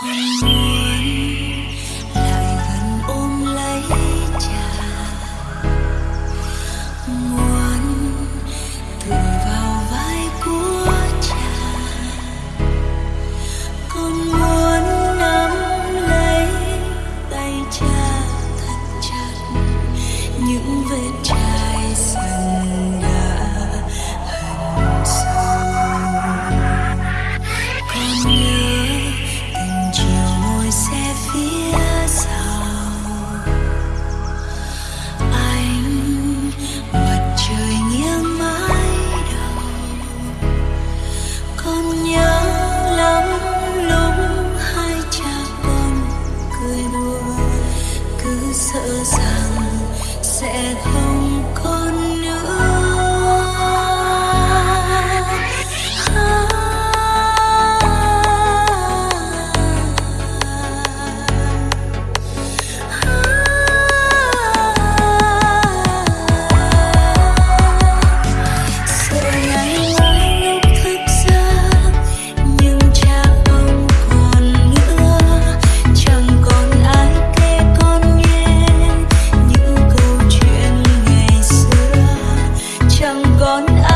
Friday. home. gone.